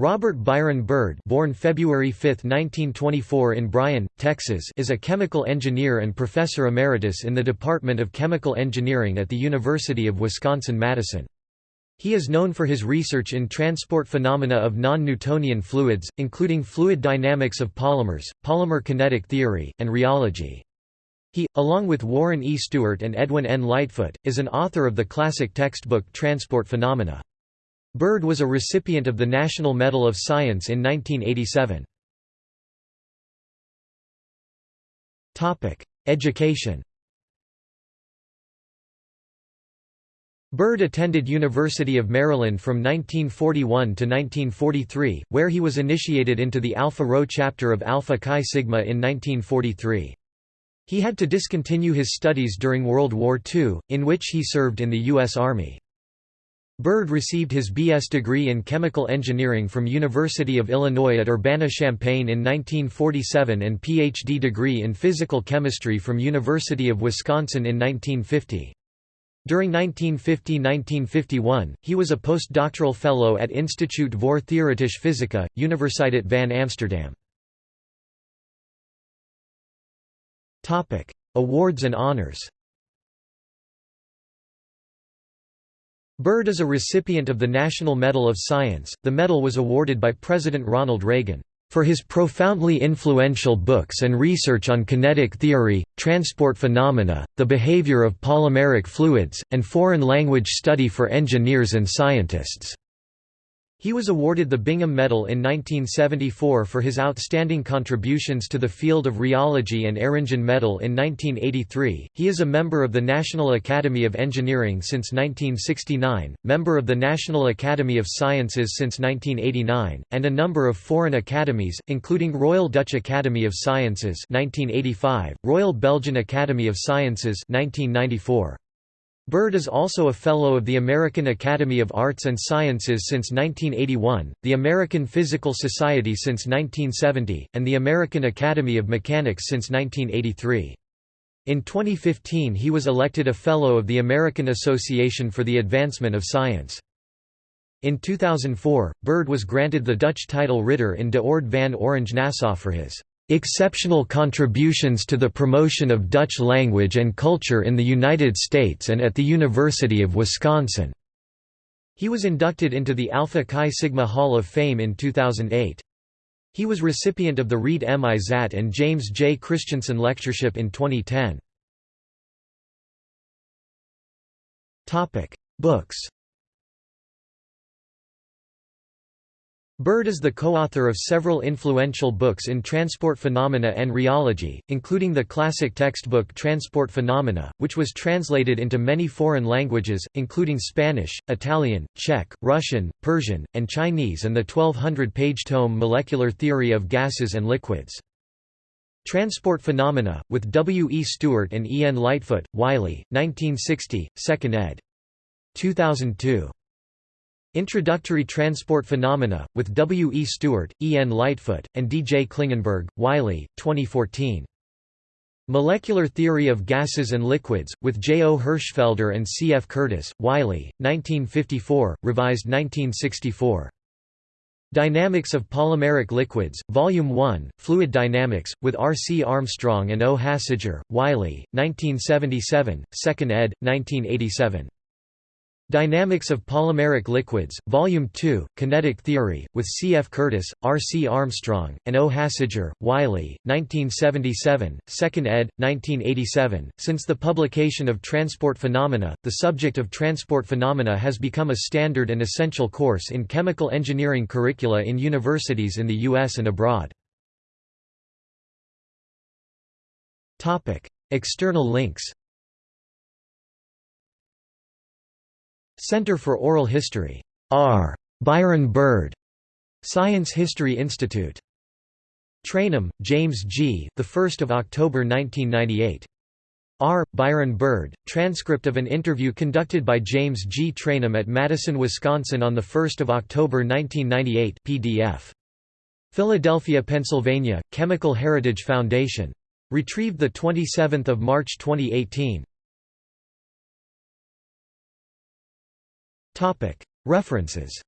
Robert Byron Bird born February 5, 1924 in Bryan, Texas is a chemical engineer and professor emeritus in the Department of Chemical Engineering at the University of Wisconsin-Madison. He is known for his research in transport phenomena of non-Newtonian fluids, including fluid dynamics of polymers, polymer kinetic theory, and rheology. He, along with Warren E. Stewart and Edwin N. Lightfoot, is an author of the classic textbook Transport Phenomena. Bird was a recipient of the National Medal of Science in 1987. Education Bird attended University of Maryland from 1941 to 1943, where he was initiated into the Alpha Rho chapter of Alpha Chi Sigma in 1943. He had to discontinue his studies during World War II, in which he served in the U.S. Army. Bird received his B.S. degree in chemical engineering from University of Illinois at Urbana-Champaign in 1947 and Ph.D. degree in physical chemistry from University of Wisconsin in 1950. During 1950–1951, he was a postdoctoral fellow at Instituut voor Theoretische Fysica, Universiteit van Amsterdam. Awards and honors Bird is a recipient of the National Medal of Science. The medal was awarded by President Ronald Reagan for his profoundly influential books and research on kinetic theory, transport phenomena, the behavior of polymeric fluids, and foreign language study for engineers and scientists. He was awarded the Bingham Medal in 1974 for his outstanding contributions to the field of rheology and Eringen Medal in 1983. He is a member of the National Academy of Engineering since 1969, member of the National Academy of Sciences since 1989, and a number of foreign academies, including Royal Dutch Academy of Sciences 1985, Royal Belgian Academy of Sciences 1994. Bird is also a Fellow of the American Academy of Arts and Sciences since 1981, the American Physical Society since 1970, and the American Academy of Mechanics since 1983. In 2015 he was elected a Fellow of the American Association for the Advancement of Science. In 2004, Bird was granted the Dutch title Ritter in de Orde van Orange Nassau for his exceptional contributions to the promotion of Dutch language and culture in the United States and at the University of Wisconsin." He was inducted into the Alpha Chi Sigma Hall of Fame in 2008. He was recipient of the Reed M. Izatt and James J. Christensen Lectureship in 2010. Books Bird is the co-author of several influential books in transport phenomena and rheology, including the classic textbook Transport Phenomena, which was translated into many foreign languages, including Spanish, Italian, Czech, Russian, Persian, and Chinese and the 1200-page tome Molecular Theory of Gases and Liquids. Transport Phenomena, with W. E. Stewart and E. N. Lightfoot, Wiley, 1960, 2nd ed. 2002. Introductory Transport Phenomena, with W. E. Stewart, E. N. Lightfoot, and D. J. Klingenberg, Wiley, 2014. Molecular Theory of Gases and Liquids, with J. O. Hirschfelder and C. F. Curtiss, Wiley, 1954, revised 1964. Dynamics of Polymeric Liquids, Volume 1, Fluid Dynamics, with R. C. Armstrong and O. Hassager, Wiley, 1977, 2nd ed., 1987. Dynamics of Polymeric Liquids, Volume 2, Kinetic Theory, with C. F. Curtiss, R. C. Armstrong, and O. Hassager, Wiley, 1977, 2nd ed., 1987. Since the publication of Transport Phenomena, the subject of transport phenomena has become a standard and essential course in chemical engineering curricula in universities in the U.S. and abroad. External links Center for Oral History. R. Byron Bird. Science History Institute. Traynham, James G. The 1st of October 1998. R. Byron Bird, transcript of an interview conducted by James G. Traynham at Madison, Wisconsin on 1 October 1998 PDF. Philadelphia, Pennsylvania, Chemical Heritage Foundation. Retrieved 27 March 2018. References